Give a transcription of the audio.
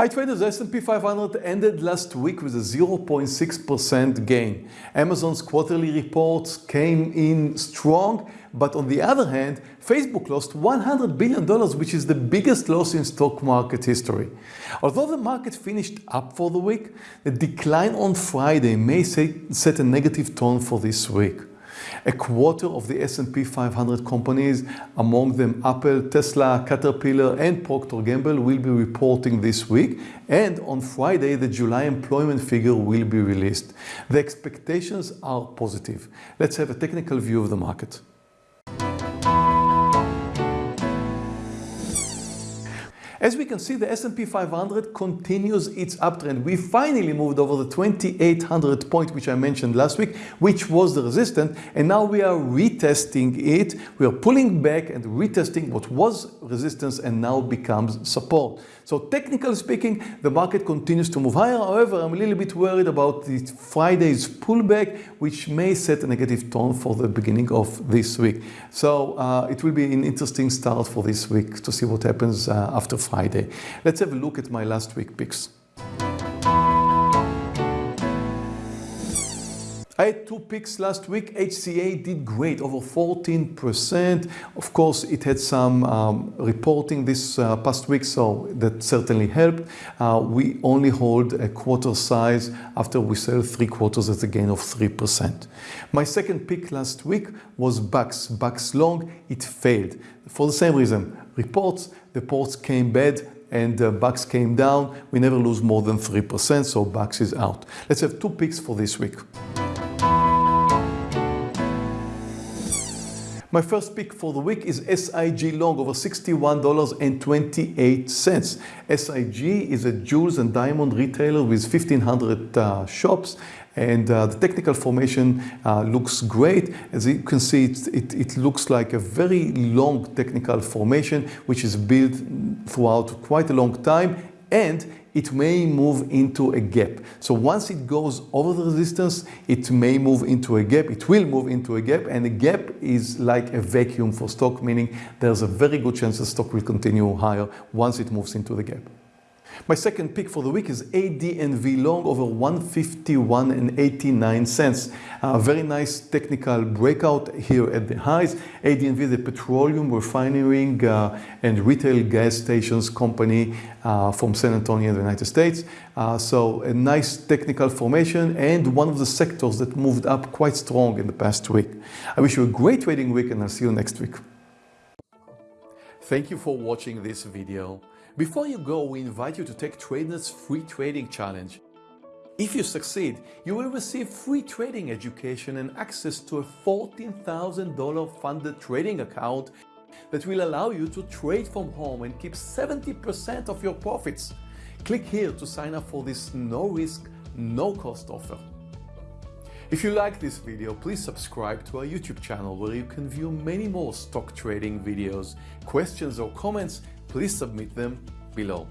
Hi traders, S&P 500 ended last week with a 0.6% gain. Amazon's quarterly reports came in strong, but on the other hand, Facebook lost $100 billion, which is the biggest loss in stock market history. Although the market finished up for the week, the decline on Friday may set a negative tone for this week. A quarter of the S&P 500 companies, among them Apple, Tesla, Caterpillar and Procter Gamble will be reporting this week and on Friday the July employment figure will be released. The expectations are positive. Let's have a technical view of the market. As we can see, the S&P 500 continues its uptrend. We finally moved over the 2800 point, which I mentioned last week, which was the resistance, and now we are retesting it. We are pulling back and retesting what was resistance and now becomes support. So technically speaking, the market continues to move higher. However, I'm a little bit worried about the Friday's pullback, which may set a negative tone for the beginning of this week. So uh, it will be an interesting start for this week to see what happens uh, after Friday. Let's have a look at my last week picks. I had two picks last week. HCA did great, over 14%. Of course, it had some um, reporting this uh, past week, so that certainly helped. Uh, we only hold a quarter size after we sell three quarters at a gain of 3%. My second pick last week was BAX. BAX long, it failed. For the same reason, reports, the ports came bad, and uh, BAX came down. We never lose more than 3%, so BAX is out. Let's have two picks for this week. My first pick for the week is SIG long over $61.28. SIG is a jewels and diamond retailer with 1500 uh, shops and uh, the technical formation uh, looks great. As you can see, it, it, it, looks like a very long technical formation which is built throughout quite a long time and it may move into a gap. So once it goes over the resistance, it may move into a gap. It will move into a gap and a gap is like a vacuum for stock, meaning there's a very good chance the stock will continue higher once it moves into the gap. My second pick for the week is ANDV long over 151 and 89 cents. A very nice technical breakout here at the highs. ANDV, the petroleum refining uh, and retail gas stations company uh, from San Antonio in the United States. Uh, so a nice technical formation and one of the sectors that moved up quite strong in the past week. I wish you a great trading week and I'll see you next week. Thank you for watching this video. Before you go, we invite you to take TradeNet's free trading challenge. If you succeed, you will receive free trading education and access to a $14,000 funded trading account that will allow you to trade from home and keep 70% of your profits. Click here to sign up for this no risk, no cost offer. If you like this video, please subscribe to our YouTube channel where you can view many more stock trading videos. Questions or comments, please submit them below.